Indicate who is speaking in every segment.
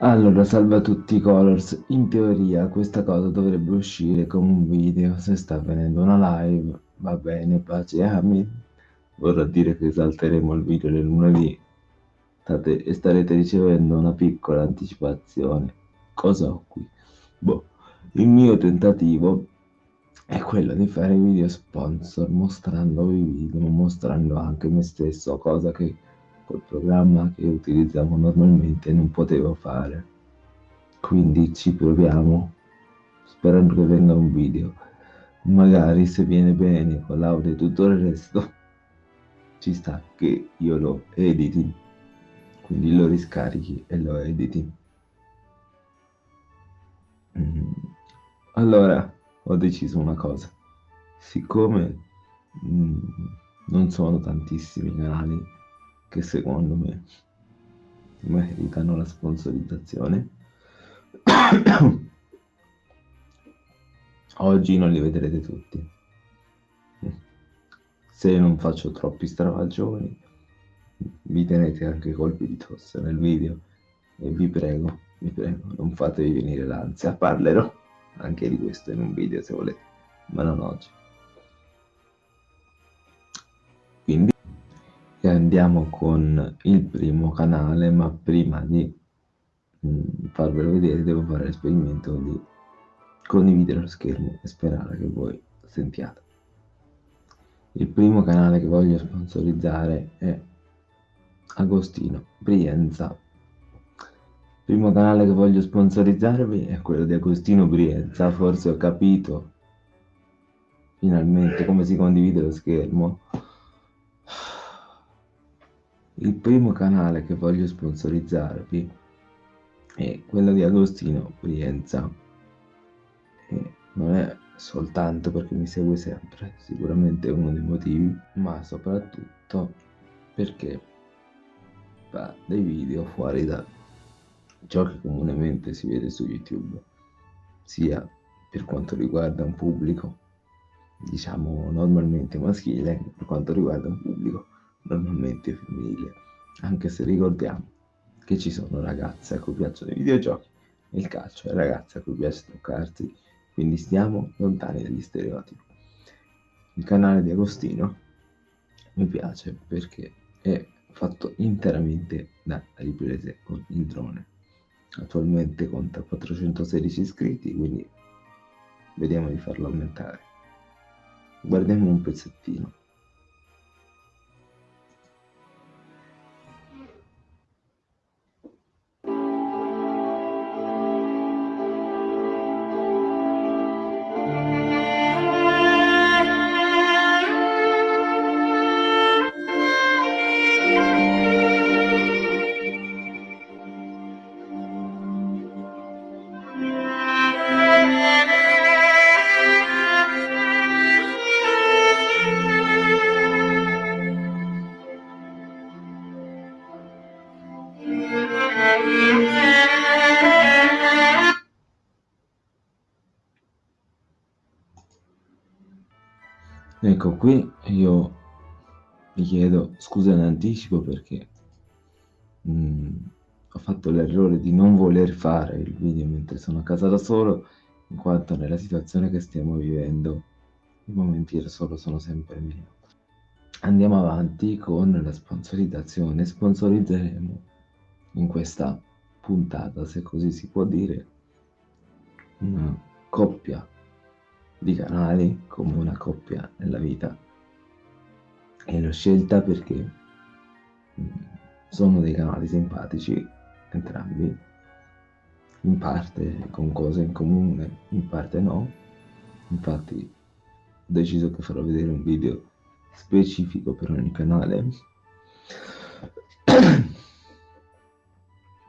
Speaker 1: Allora, salve a tutti Colors. In teoria questa cosa dovrebbe uscire come un video. Se sta avvenendo una live, va bene, pace e amen. Vorrà dire che salteremo il video del lunedì State, e starete ricevendo una piccola anticipazione. Cosa ho qui? Boh, il mio tentativo è quello di fare video sponsor mostrando i video, mostrando anche me stesso, cosa che col programma che utilizziamo normalmente non potevo fare. Quindi ci proviamo, sperando che venga un video. Magari se viene bene con l'audio e tutto il resto, ci sta che io lo editi, quindi lo riscarichi e lo editi. Mm. Allora, ho deciso una cosa. Siccome mm, non sono tantissimi canali che secondo me meritano la sponsorizzazione. Oggi non li vedrete tutti. Se non faccio troppi stravagioni, vi tenete anche colpi di tosse nel video e vi prego, vi prego, non fatevi venire l'ansia. Parlerò anche di questo in un video se volete, ma non oggi. E andiamo con il primo canale, ma prima di mh, mm, farvelo vedere devo fare l'esperimento di condividere lo schermo e sperare che voi sentiate. Il primo canale che voglio sponsorizzare è Agostino Brienza. Il primo canale che voglio sponsorizzarvi è quello di Agostino Brienza, forse ho capito finalmente come si condivide lo schermo il primo canale che voglio sponsorizzarvi è quello di Agostino Brienza. E non è soltanto perché mi segue sempre, sicuramente è uno dei motivi, ma soprattutto perché fa dei video fuori da ciò che comunemente si vede su YouTube, sia per quanto riguarda un pubblico, diciamo normalmente maschile, per quanto riguarda un pubblico normalmente femminile, anche se ricordiamo che ci sono ragazze a cui piacciono i videogiochi e il calcio e ragazze a cui piace toccarsi, quindi stiamo lontani dagli stereotipi. Il canale di Agostino mi piace perché è fatto interamente da riprese con il drone. Attualmente conta 416 iscritti, quindi vediamo di farlo aumentare. Guardiamo un pezzettino. Ecco, qui io vi chiedo scusa in anticipo perché mh, mm, ho fatto l'errore di non voler fare il video mentre sono a casa da solo, in quanto nella situazione che stiamo vivendo i momenti da solo sono sempre meno. Andiamo avanti con la sponsorizzazione. Sponsorizzeremo in questa puntata, se così si può dire, una coppia di canali come una coppia nella vita. E l'ho scelta perché mm, sono dei canali simpatici entrambi. In parte con cose in comune in parte no. Infatti ho deciso che farò vedere un video specifico per ogni canale.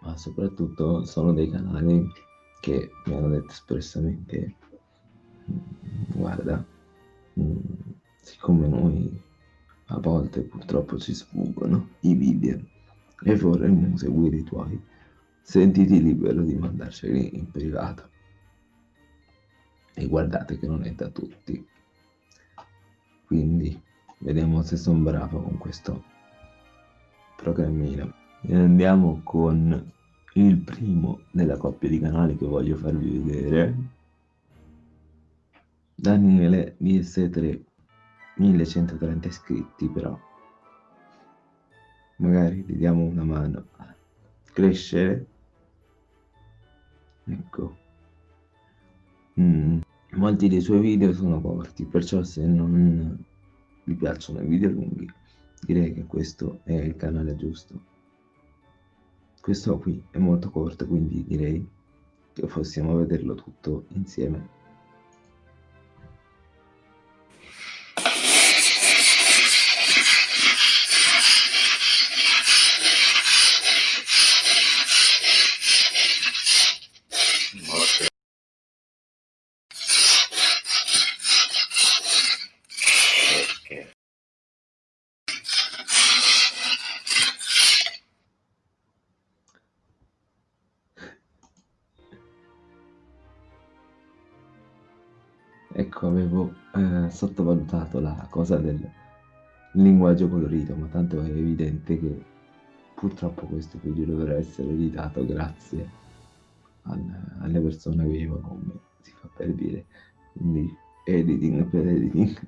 Speaker 1: Ma soprattutto sono dei canali che mi hanno detto espressamente guarda, mm, siccome noi a volte purtroppo ci sfuggono i video e vorremmo seguire i tuoi, sentiti libero di mandarceli in privato. E guardate che non è da tutti. Quindi vediamo se sono bravo con questo programmino. E andiamo con il primo della coppia di canali che voglio farvi vedere Daniele DS3 1130 iscritti però. Magari gli diamo una mano a crescere. Ecco. Mm. molti dei suoi video sono corti perciò se non vi piacciono i video lunghi direi che questo è il canale giusto. Questo qui è molto corto quindi direi che possiamo vederlo tutto insieme ecco avevo eh, sottovalutato la cosa del linguaggio colorito ma tanto è evidente che purtroppo questo video dovrà essere editato grazie al, alle persone vive come si fa per dire. Quindi editing per editing.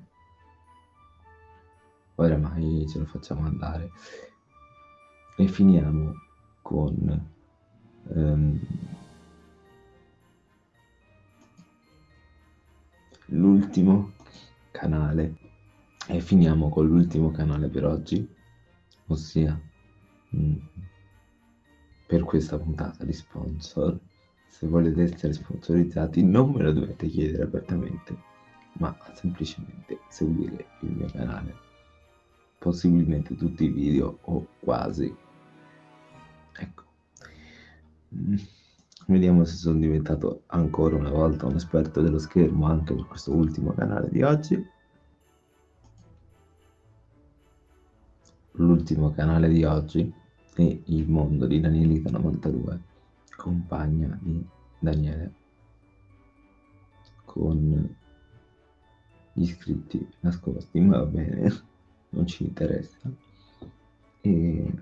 Speaker 1: Oramai ce lo facciamo andare. E finiamo con um, l'ultimo canale. E finiamo con l'ultimo canale per oggi ossia mm, per questa puntata di sponsor. Se volete essere sponsorizzati non me lo dovete chiedere apertamente ma semplicemente seguire il mio canale. Possibilmente tutti i video o quasi. Ecco. Mm. Vediamo se sono diventato ancora una volta un esperto dello schermo anche per questo ultimo canale di oggi. L'ultimo canale di oggi è Il mondo di Danielita 92, compagna di Daniele, con gli iscritti nascosti, ma va bene, non ci interessa. E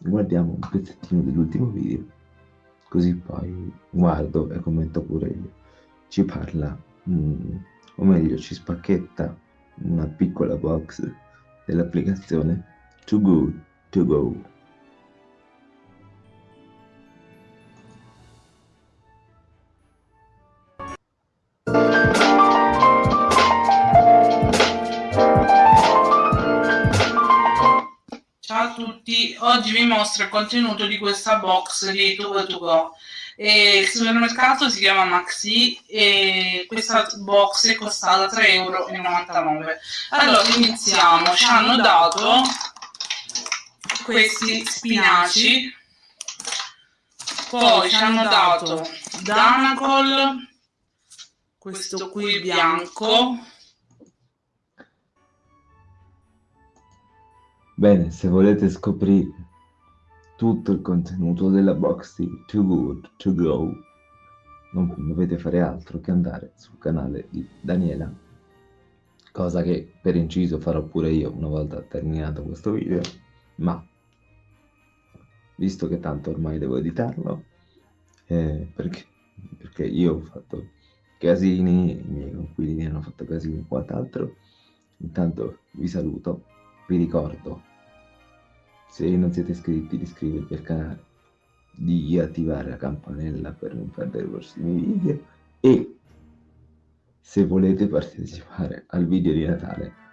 Speaker 1: guardiamo un pezzettino dell'ultimo video così poi guardo e commento pure io. Ci parla, mm, o meglio ci spacchetta una piccola box dell'applicazione Too Good To Go.
Speaker 2: Oggi vi mostro il contenuto di questa box di Tugo To Go. E il supermercato si chiama Maxi e questa box è costata 3,99 euro. Allora iniziamo, ci hanno dato questi spinaci, poi ci hanno dato Danacol, questo qui bianco,
Speaker 1: Bene, se volete scoprire tutto il contenuto della box di Too Good To Go, non dovete fare altro che andare sul canale di Daniela, cosa che per inciso farò pure io una volta terminato questo video, ma visto che tanto ormai devo editarlo, eh, perché, perché io ho fatto casini, i miei conquilini hanno fatto casini e quant'altro, intanto vi saluto vi ricordo, se non siete iscritti, di iscrivervi al canale, di attivare la campanella per non perdere i prossimi video e se volete partecipare al video di Natale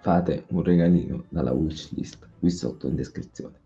Speaker 1: fate un regalino dalla wishlist qui sotto in descrizione.